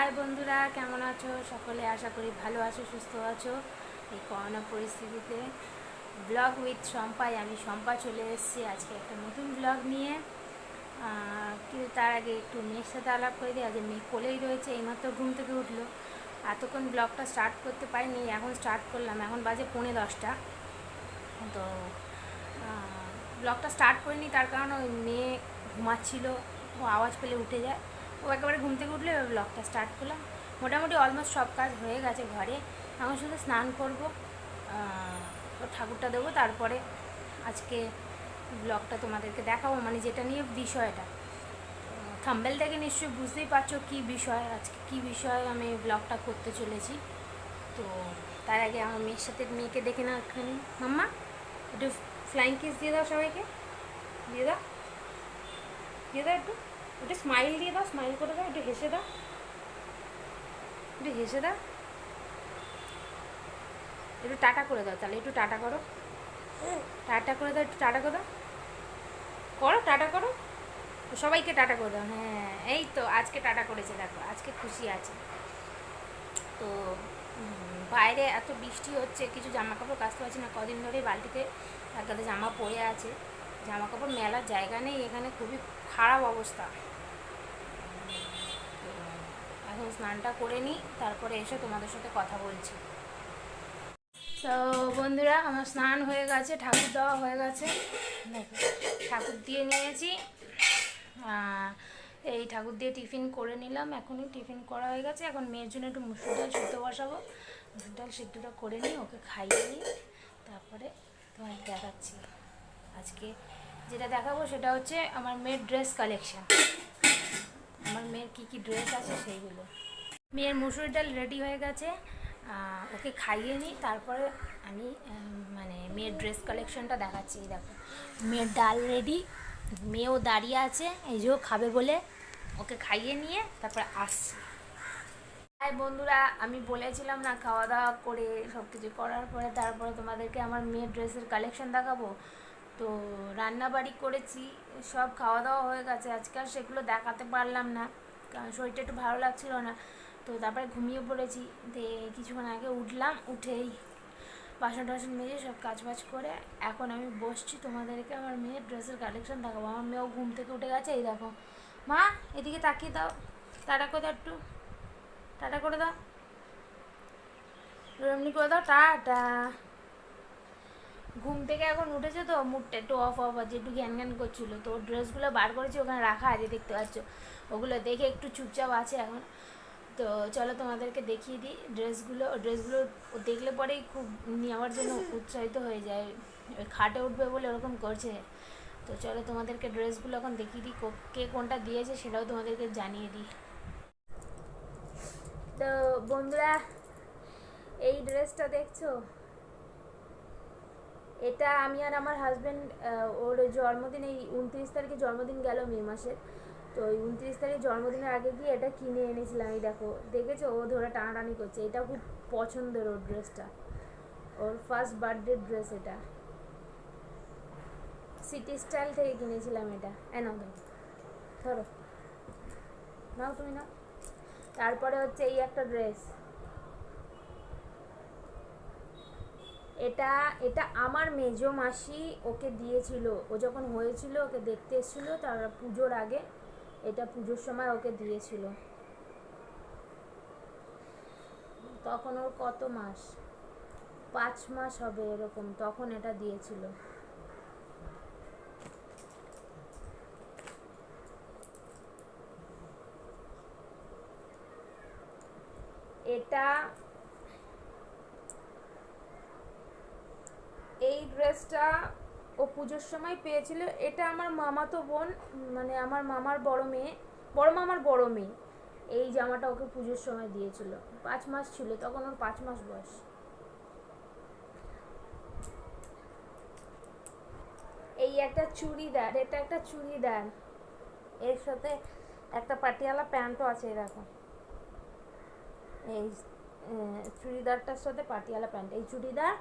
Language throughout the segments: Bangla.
হাই বন্ধুরা, কেমন আছো? সকলে আশা করি ভালো আছো, সুস্থ আছো। এই করোনা পরিস্থিতিতে ব্লগ উইথ শম্পাই, আমি শম্পা চলে এসেছি আজকে একটা নতুন ব্লগ নিয়ে। কিন্তু তার আগে একটু মেয়ের সাথে আলাপ করে দিই। আজকে মেয়ে কোলেই রয়েছে, এইমাত্র ঘুম থেকে উঠল। এতক্ষণ ব্লগটা স্টার্ট করতে পারিনি, এখন স্টার্ট করলাম। এখন বাজে পৌনে দশটা। তো ব্লগটা স্টার্ট করিনি, তার কারণ ওই মেয়ে ঘুমাচ্ছিল, ও আওয়াজ পেলে উঠে যায়। ও একেবারে ঘুম থেকে উঠলে ব্লগটা স্টার্ট করলাম। মোটামুটি অলমোস্ট সব কাজ হয়ে গেছে ঘরে। এখন শুধু স্নান করব ঠাকুরটা দেবো, তারপরে আজকে ব্লগটা তোমাদেরকে দেখাবো মানে যেটা নিয়ে বিষয়টা। থাম্বেল থেকে নিশ্চয়ই বুঝতেই পারছ কী বিষয়, আজকে কী বিষয় আমি ব্লগটা করতে চলেছি। তো তার আগে আমার মেয়ের সাথে, মেয়েকে দেখে না এখানে মাম্মা, একটু ফ্লাইং কিস দিয়ে দাও সবাইকে। দিয়ে দাও। দিয়ে দাও একটু। একটু স্মাইল দিয়ে দাও স্মাইল করে দাও, একটু হেসে দাও। একটু হেসে দাও। একটু টাটা করে দাও তাহলে, একটু টাটা করো। টাটা করে দাও, একটু টাটা করে দাও। করো, টাটা করো। সবাইকে টাটা করে দাও হ্যাঁ এই তো আজকে টাটা করেছে, দেখো, আজকে খুশি আছে। তো বাইরে এত বৃষ্টি হচ্ছে, কিছু জামা কাপড় কাচতে পারছি না, কদিন ধরে বালতিতে এক গাদা জামা পরে আছে। জামা কাপড় মেলার জায়গা নেই, এখানে খুবই খারাপ অবস্থা। এখন স্নানটা করে নিই, তারপরে এসে তোমাদের সাথে কথা বলছি। তো বন্ধুরা, আমার স্নান হয়ে গেছে, ঠাকুর দেওয়া হয়ে গেছে। ঠাকুর দিয়ে নিয়েছি। এই ঠাকুর দিয়ে টিফিন করে নিলাম, এখনই টিফিন করা হয়ে গেছে। এখন মেয়ের জন্য একটু মুসুর ডাল সিদ্ধ বসাবো। মুসুর ডাল সিদ্ধটা করে নিই, ওকে খাইয়ে নিই, তারপরে তোমার দেখাচ্ছি। আজকে যেটা দেখাবো সেটা হচ্ছে আমার মেয়ের ড্রেস কালেকশন আমার মেয়ের কী কী ড্রেস আছে সেইগুলো। মেয়ের মুসুর ডাল রেডি হয়ে গেছে ওকে খাইয়ে নিই, তারপরে আমি মানে মেয়ের ড্রেস কালেকশনটা দেখাচ্ছি দেখো। মেয়ের ডাল রেডি মেয়েও দাঁড়িয়ে আছে, এই যেও খাবে বলে ওকে খাইয়ে নিয়ে তারপরে আসছি। হাই বন্ধুরা, আমি বলেছিলাম না, খাওয়া দাওয়া করে সব কিছু করার পরে তারপরে তোমাদেরকে আমার মেয়ের ড্রেসের কালেকশন দেখাবো। তো রান্না বাড়ি করেছি, সব খাওয়া দাওয়া হয়ে গেছে। আজকে আর সেগুলো দেখাতে পারলাম না, কারণ শরীরটা একটু ভালো লাগছিল না। তো তারপরে ঘুমিয়ে পড়েছি তো কিছুক্ষণ আগে উঠলাম, উঠেই বাসন টাসন মেজে সব কাজ বাজ করে এখন আমি বসছি। তোমাদেরকে আমার মেয়ের ড্রেসের কালেকশন দেখাবো। আমার মেয়েও ঘুম থেকে উঠে গেছে, এই দেখো। মা, এদিকে তাকিয়ে দাও। টাটা করে দাও একটু। টাটা করে দাও। এমনি করে দাও। টাটা। ঘুম থেকে এখন উঠেছে তো, মুডটা একটু অফ অফ আছে একটু জ্ঞান জ্ঞান করছিল। তো ড্রেসগুলো বার করেছি, ওখানে রাখা আছে, দেখতে পাচ্ছ। ওগুলো দেখে একটু চুপচাপ আছে এখন। তো চলো তোমাদেরকে দেখিয়ে দিই ড্রেসগুলো ড্রেসগুলো দেখলে পরেই খুব নেওয়ার জন্য উৎসাহিত হয়ে যায়। খাটে উঠবে বলে ওরকম করছে। তো চলো তোমাদেরকে ড্রেসগুলো এখন দেখিয়ে দিই, কে কোনটা দিয়েছে সেটাও তোমাদেরকে জানিয়ে দিই। তো বন্ধুরা, এই ড্রেসটা দেখছ? এটা আমি আর আমার হাজব্যান্ড ওর জন্মদিন, এই উনত্রিশ তারিখে জন্মদিন গেল মে মাসের। তো ওই উনত্রিশ তারিখ জন্মদিনের আগে গিয়ে এটা কিনে এনেছিলাম, এই দেখো, দেখেছ? ও ধরে টানাটানি করছে। এটা খুব পছন্দের ওর ড্রেসটা ওর ফার্স্ট বার্থডে ড্রেস এটা। সিটি স্টাইল থেকে কিনেছিলাম এটা। এ ধরো। ধরো। নাও, তুমি নাও। তারপরে হচ্ছে এই একটা ড্রেস এটা এটা আমার মেজো মাসি ওকে দিয়েছিল। ও যখন হয়েছিল, ওকে দেখতে এসেছিল, তার পুজোর আগে এটা পুজোর সময় ওকে দিয়েছিল। তখন ওর কত মাস? পাঁচ মাস হবে এরকম, তখন এটা দিয়েছিল। এটা এই ড্রেসটা ও পুজোর সময় পেয়েছিল। এটা আমার মামাতো বোন মানে আমার মামার বড় মেয়ে, বড় মামার বড় মেয়ে, এই জামাটা ওকে পুজোর সময় দিয়েছিল। পাঁচ মাস ছিল, তখন ওর পাঁচ মাস বয়স। এই একটা চুড়িদার, এটা একটা চুড়িদার। এর সাথে একটা পাটিয়ালা প্যান্টও আছে দেখো। এই চুড়িদারটার সাথে পাটিয়ালা প্যান্ট। এই চুড়িদার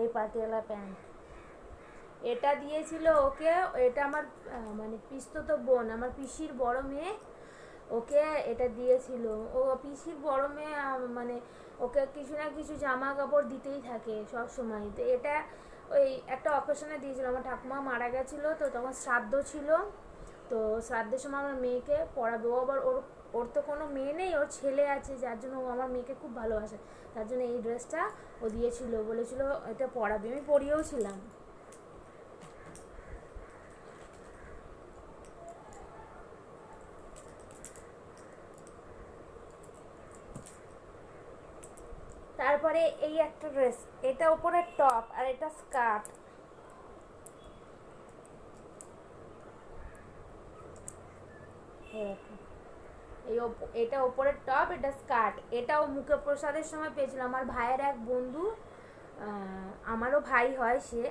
এই পাটিয়ালা প্যান্ট। এটা দিয়েছিল ওকে, এটা আমার মানে পিস্তত বোন, আমার পিসির বড় মেয়ে, ওকে এটা দিয়েছিল। ও পিসির বড় মেয়ে মানে ওকে কিছু না কিছু জামা কাপড় দিতেই থাকে সব সময়। তো এটা ওই একটা অকেশনে দিয়েছিল। আমার ঠাকুমা মারা গেছিল, তো তখন শ্রাদ্ধ ছিল। তো শ্রাদ্ধের সময় আমার মেয়েকে পড়াবে। আবার ওর ওর তো কোনো মেয়ে নেই, ওর ছেলে আছে, যার জন্য ও আমার মেয়েকে খুব ভালোবাসে। তার জন্য এই ড্রেসটা ও দিয়েছিল বলেছিল এটা পরাবে, আমি পরিয়েও ছিলাম। তারপরে এই একটা ড্রেস, এটা উপরে টপ আর এটা স্কার্ট। এই এটা ওপরের টপ এটা স্কার্ট এটাও মুখে প্রসাদের সময় পেয়েছিলাম। আমার ভাইয়ের এক বন্ধু আমারও ভাই হয় সে,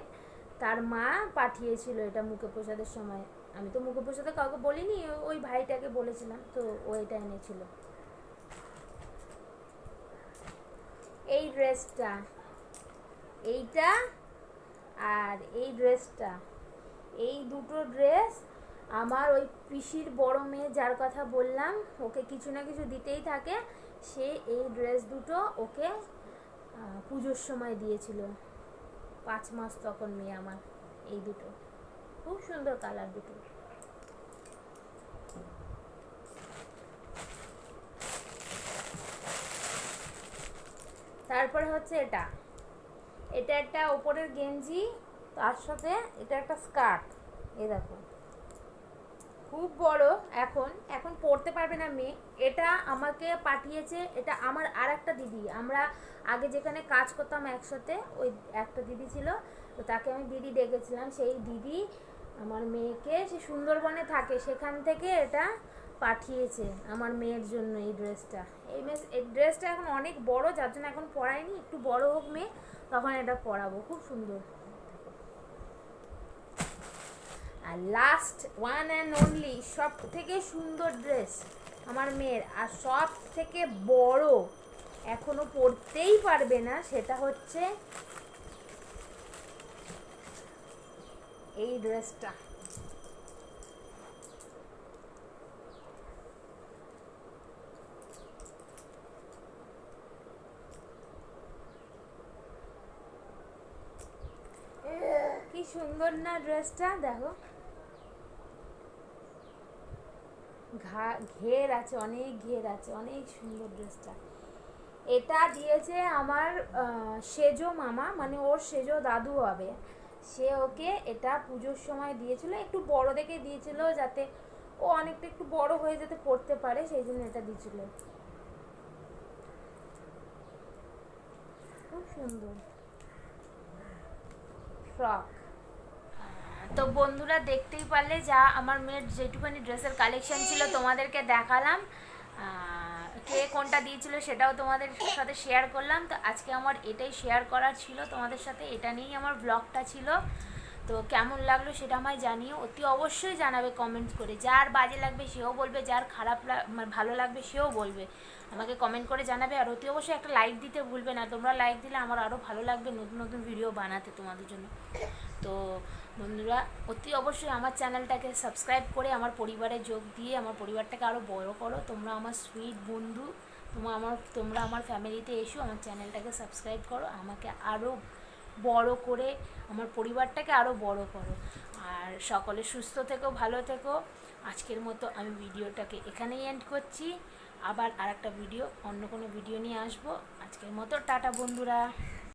তার মা পাঠিয়েছিল এটা মুখে প্রসাদের সময়। আমি তো মুখে প্রসাদে কাউকে বলিনি, ওই ভাইটাকে বলেছিলাম, তো ও এটা এনেছিল। এই ড্রেসটা এইটা আর এই ড্রেসটা এই দুটো ড্রেস আমার ওই পিসির বড় মেয়ে যার কথা বললাম, ওকে কিছু না কিছু দিতেই থাকে। সে এই ড্রেস দুটো ওকে পুজোর সময় দিয়েছিল। পাঁচ মাস তখন মেয়ে আমার, এই দুটো। খুব সুন্দর কালার দুটো। তারপরে হচ্ছে এটা। এটা একটা ওপরের গেঞ্জি, তার সাথে এটা একটা স্কার্ট এ দেখো। খুব বড় এখন এখন পড়তে পারবে না মেয়ে। এটা আমাকে পাঠিয়েছে, এটা আমার আর একটা দিদি। আমরা আগে যেখানে কাজ করতাম একসাথে, ওই একটা দিদি ছিল, তো তাকে আমি দিদি ডেকেছিলাম। সেই দিদি আমার মেয়েকে, সে সুন্দরবনে থাকে, সেখান থেকে এটা পাঠিয়েছে আমার মেয়ের জন্য এই ড্রেসটা। এই মেয়ে, এই ড্রেসটা এখন অনেক বড়, যার জন্য এখন পরাইনি একটু বড় হোক মেয়ে, তখন এটা পরাবো। খুব সুন্দর। আর লাস্ট ওয়ান অ্যান্ড অনলি সব থেকে সুন্দর ড্রেস আমার মেয়ের। আর সব থেকে বড় এখনও পরতেই পারবে না, সেটা হচ্ছে এই ড্রেসটা কি সুন্দর না ড্রেসটা দেখো। ঘা, ঘের আছে, অনেক ঘের আছে, অনেক সুন্দর ড্রেসটা। এটা দিয়েছে আমার সেজো মামা মানে ওর সেজো দাদু হবে। সে ওকে এটা পুজোর সময় দিয়েছিল, একটু বড় দেখে দিয়েছিল যাতে ও অনেকটা একটু বড় হয়ে যেতে পড়তে পারে, সেই জন্য এটা দিয়েছিল। খুব সুন্দর। ফ্রক। তো বন্ধুরা দেখতেই পারলে যা আমার মেয়ের যেটুখানি ড্রেসের কালেকশন ছিল তোমাদেরকে দেখালাম। কে কোনটা দিয়েছিল সেটাও তোমাদের সাথে শেয়ার করলাম। তো আজকে আমার এটাই শেয়ার করার ছিল। তোমাদের সাথে এটা নিয়েই আমার ব্লগটা ছিল। তো কেমন লাগল সেটা আমায় জানিও। অতি অবশ্যই জানাবে কমেন্ট করে। যার বাজে লাগবে সেও বলবে, যার খারাপ মানে ভালো লাগবে সেও বলবে। আমাকে কমেন্ট করে জানাবে আর অতি অবশ্যই একটা লাইক দিতে ভুলবে না। তোমরা লাইক দিলে আমার আরও ভালো লাগবে নতুন নতুন ভিডিও বানাতে তোমাদের জন্য। তো বন্ধুরা, অতি অবশ্যই আমার চ্যানেলটাকে সাবস্ক্রাইব করে আমার পরিবারে যোগ দিয়ে আমার পরিবারটাকে আরও বড় করো। তোমরা আমার সুইট বন্ধু তোমরা আমার তোমরা আমার ফ্যামিলিতে এসো, আমার চ্যানেলটাকে সাবস্ক্রাইব করো। আমাকে আরও বড় করে আমার পরিবারটাকে আরও বড় করো। আর সকলে সুস্থ থেকো, ভালো থেকো। আজকের মতো আমি ভিডিওটাকে এখানেই এন্ড করছি। আবার আরেকটা ভিডিও, অন্য কোনো ভিডিও নিয়ে আসব। আজকের মতো, টাটা বন্ধুরা।